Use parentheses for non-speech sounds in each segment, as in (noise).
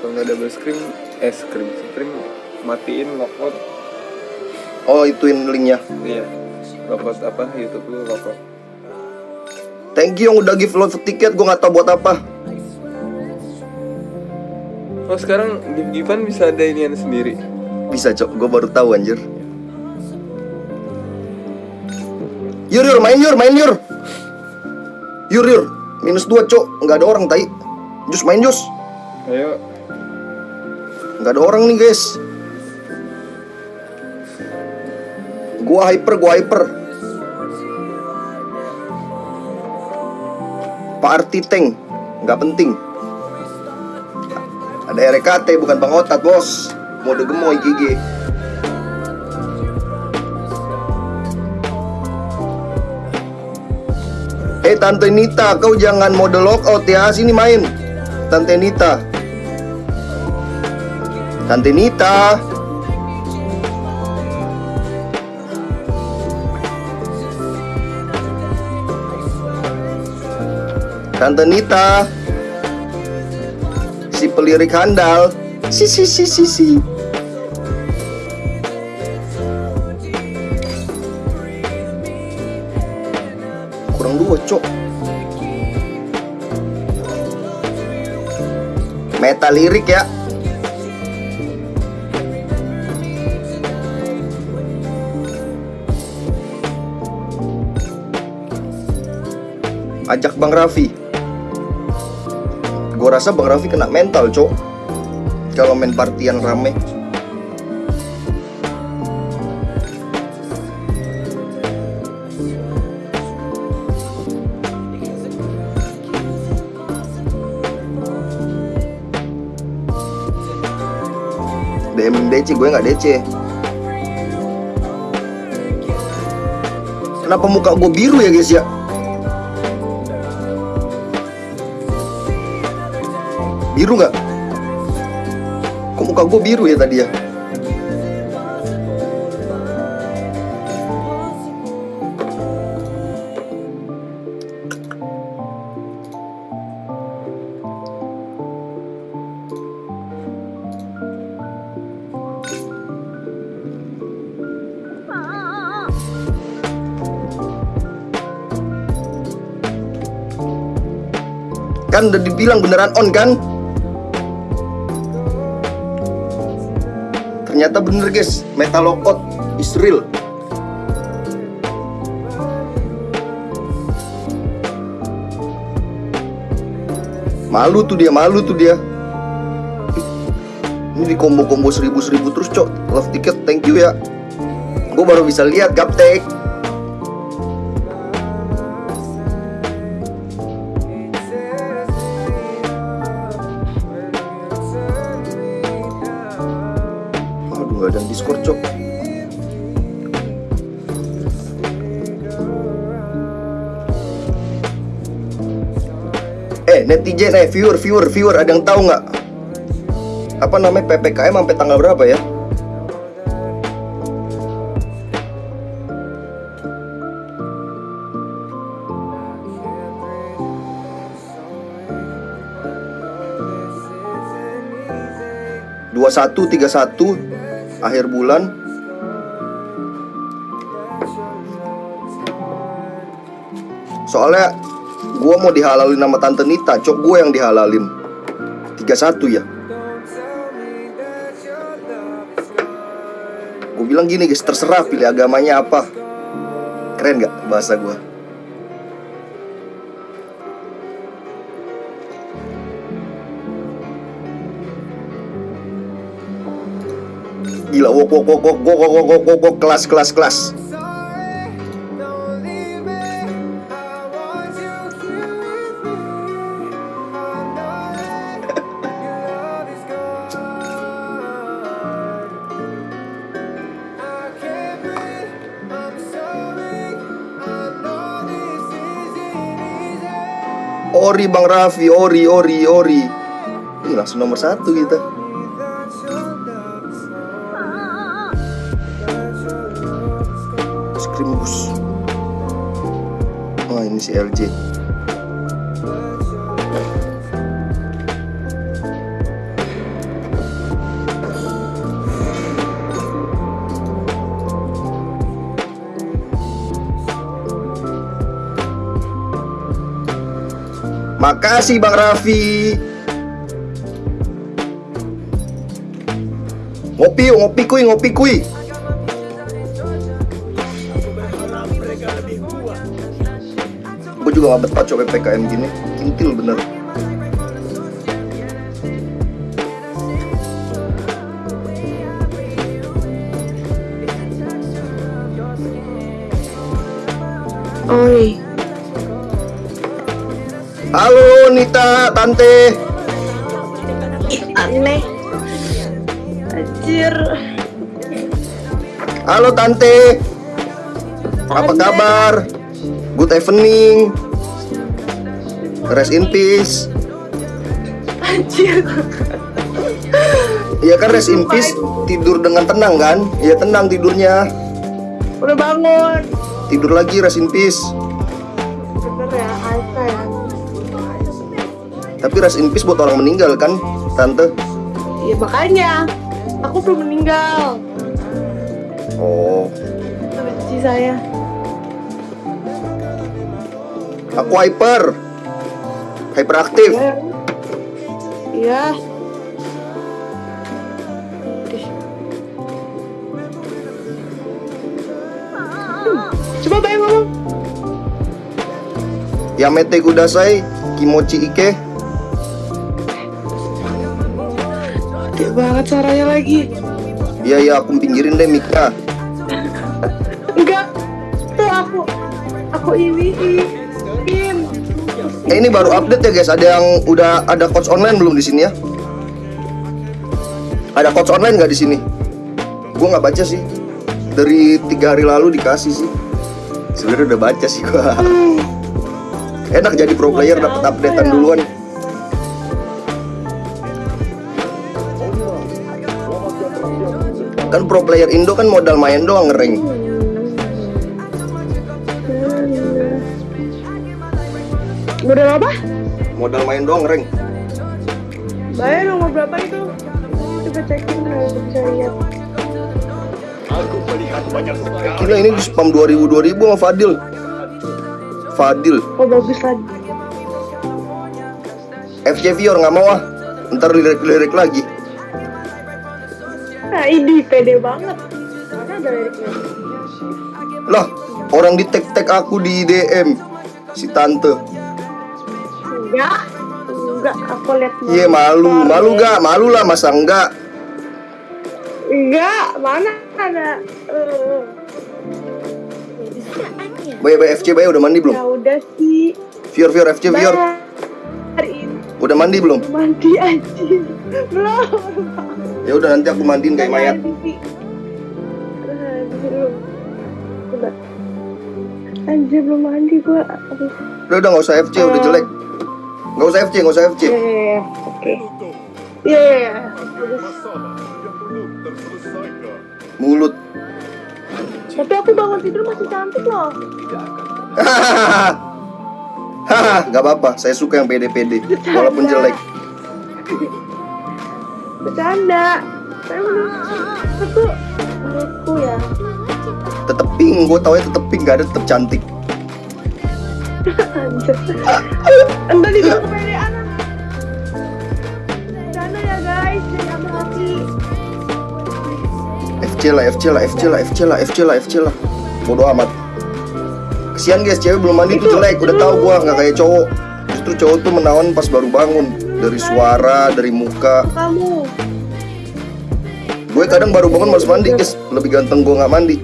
kalau nggak double screen eh screen screen matiin lockout Oh ituin linknya. Iya. Lockout apa? YouTube lu lockout Thank you yang udah give love tiket Gue gak tau buat apa. Oh sekarang gift giftan bisa ada inian sendiri? Bisa cok. Gue baru tahu anjir. Yur yur main yur main yur. Yur yur. Minus 2 cok. Gak ada orang tai. Jus main jus. Ayo Gak ada orang nih guys. Gua hyper Gua hyper. Pak Arti Tank Gak penting. Ada RKT bukan Bang Otat bos. Mode gemoy GG Eh Tante Nita Kau jangan mode lockout ya. Sini main. Tante Nita Tante Nita Tante Nita Si pelirik handal. Si si si si si. Kurang dua cok. Meta lirik ya Ajak Bang Raffi. Gue rasa Bang Raffi kena mental cok. Kalau main partian rame. DM DC gue nggak DC Kenapa muka gue biru ya guys ya Biru nggak? Kok muka gue biru ya tadi ya? Kan udah dibilang beneran on kan? Ternyata bener guys, metal lockout is real. Malu tuh dia, malu tuh dia. Ini di combo-combo seribu-seribu terus cok. Love ticket, thank you ya. Gue baru bisa lihat gaptek. Gak ada Discord cok. Eh netizen eh viewer viewer viewer ada yang tahu nggak apa namanya ppkm sampai tanggal berapa ya? dua satu tiga satu akhir bulan. Soalnya gua mau dihalalin sama tante Nita cok gue yang dihalalin. 31 ya. Gue bilang gini guys terserah pilih agamanya apa. Keren gak bahasa gua gila wok wok wok wok wok wok wok wok kelas kelas kelas Ori Bang Raffi, Ori, Ori, Ori. Ini langsung nomor satu kita. krim bus wah oh, ini si LJ Makasih Bang Raffi. Ngopi, ngopi kuy, ngopi kuy. Gue juga gak betah coba PPKM gini. Kintil bener. Oi, Halo Nita, Tante. ih aneh. Anjir. Halo Tante. Apa kabar? Good evening. Rest in peace. Anjir. Iya kan rest in peace tidur dengan tenang kan? Iya tenang tidurnya. Udah bangun. Tidur lagi rest in peace. Bener ya, Aika ya. Tapi rest in peace buat orang meninggal kan, Tante? Iya makanya. Aku belum meninggal. Oh, Benci saya. Aku hyper. Hyperaktif. Iya. Coba bayang ngomong. Yamete kudasai, kimochi ike. Gede banget caranya lagi. Iya iya aku pinggirin deh mic-nya. Enggak. Tuh aku. Aku ini. Eh ini baru update ya guys. Ada yang udah ada coach online belum di sini ya? Ada coach online nggak di sini? Gua nggak baca sih. Dari tiga hari lalu dikasih sih. Sebenarnya udah baca sih gua. (laughs) Enak jadi pro player dapat updatean duluan. Kan pro player Indo kan modal main doang ngereng. Udah apa? Modal main doang ngereng. Bayar nomor berapa itu? Coba cekin kalau bisa lihat. Gila ini di spam 2000 2000 sama Fadil. Fadil. Oh bagus lagi. FC Vior nggak mau ah. Ntar lirik-lirik lagi. Nah ini pede banget. Mana ada liriknya? Lah, orang di tag tag aku di DM si tante. Enggak. Enggak, aku lihat Iya malu, malu gak? Malu lah masa enggak? Enggak, mana ada. Eh, Bay bay FC bay udah mandi belum? ya udah sih. Vior Vior FC Vior Hari ini udah mandi belum? mandi anjing. Belum. Ya udah nanti aku mandiin kayak mayat. Anjir belum mandi gua. Udah udah nggak usah FC udah jelek. Nggak usah FC nggak usah FC. Ya, ya, ya. Oke. Iya, iya, iya. Mulut. Tapi aku bangun tidur masih cantik loh. Hahaha, (laughs) nggak apa-apa. Saya suka yang pede-pede, walaupun jelek. Bercanda. Saya menurut aku menurutku ya. Tetep pink, gue tau ya tetep pink, gak ada tetep cantik. Entah di kepedean. Bercanda ya guys, jangan ambil hati. FC lah, FC lah, FC lah, FC lah, FC lah, FC lah. Bodoh amat. Kesian guys, cewek belum mandi Itu- jelek. Udah tahu gua nggak kayak cowok. Justru cowok tuh menawan pas baru bangun. Dari suara, dari muka. Kamu. Gue kadang baru bangun harus mandi guys. Lebih ganteng gua nggak mandi.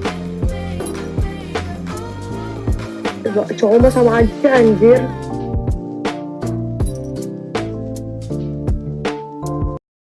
Coba cowok mah sama aja anjir.